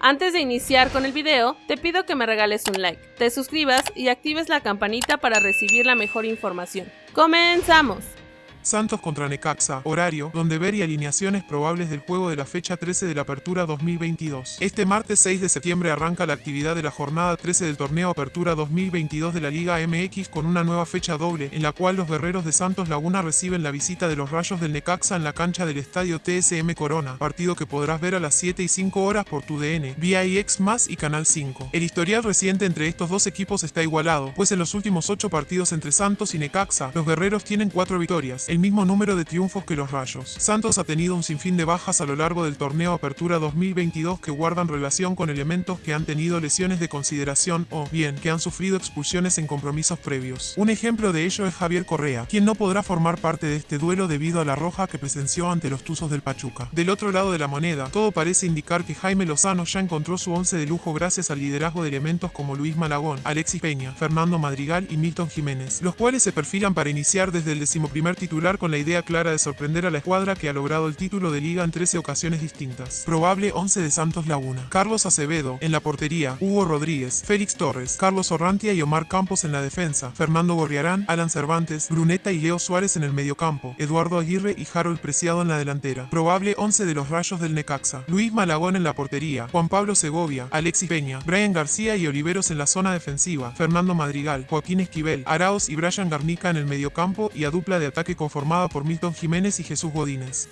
Antes de iniciar con el video, te pido que me regales un like, te suscribas y actives la campanita para recibir la mejor información. ¡Comenzamos! Santos contra Necaxa, horario, donde ver y alineaciones probables del juego de la fecha 13 de la Apertura 2022. Este martes 6 de septiembre arranca la actividad de la jornada 13 del torneo Apertura 2022 de la Liga MX con una nueva fecha doble, en la cual los guerreros de Santos Laguna reciben la visita de los rayos del Necaxa en la cancha del estadio TSM Corona, partido que podrás ver a las 7 y 5 horas por tu DN, vía IX y Canal 5. El historial reciente entre estos dos equipos está igualado, pues en los últimos 8 partidos entre Santos y Necaxa, los guerreros tienen 4 victorias, mismo número de triunfos que los Rayos. Santos ha tenido un sinfín de bajas a lo largo del torneo Apertura 2022 que guardan relación con elementos que han tenido lesiones de consideración o, bien, que han sufrido expulsiones en compromisos previos. Un ejemplo de ello es Javier Correa, quien no podrá formar parte de este duelo debido a la roja que presenció ante los Tuzos del Pachuca. Del otro lado de la moneda, todo parece indicar que Jaime Lozano ya encontró su once de lujo gracias al liderazgo de elementos como Luis Malagón, Alexis Peña, Fernando Madrigal y Milton Jiménez, los cuales se perfilan para iniciar desde el decimoprimer titular con la idea clara de sorprender a la escuadra que ha logrado el título de liga en 13 ocasiones distintas. Probable 11 de Santos Laguna. Carlos Acevedo en la portería, Hugo Rodríguez, Félix Torres, Carlos Orrantia y Omar Campos en la defensa, Fernando Gorriarán, Alan Cervantes, Bruneta y Leo Suárez en el mediocampo, Eduardo Aguirre y Harold Preciado en la delantera. Probable 11 de los rayos del Necaxa. Luis Malagón en la portería, Juan Pablo Segovia, Alexis Peña, Brian García y Oliveros en la zona defensiva, Fernando Madrigal, Joaquín Esquivel, Araos y Brian Garnica en el mediocampo y a dupla de ataque con formada por Milton Jiménez y Jesús Godínez.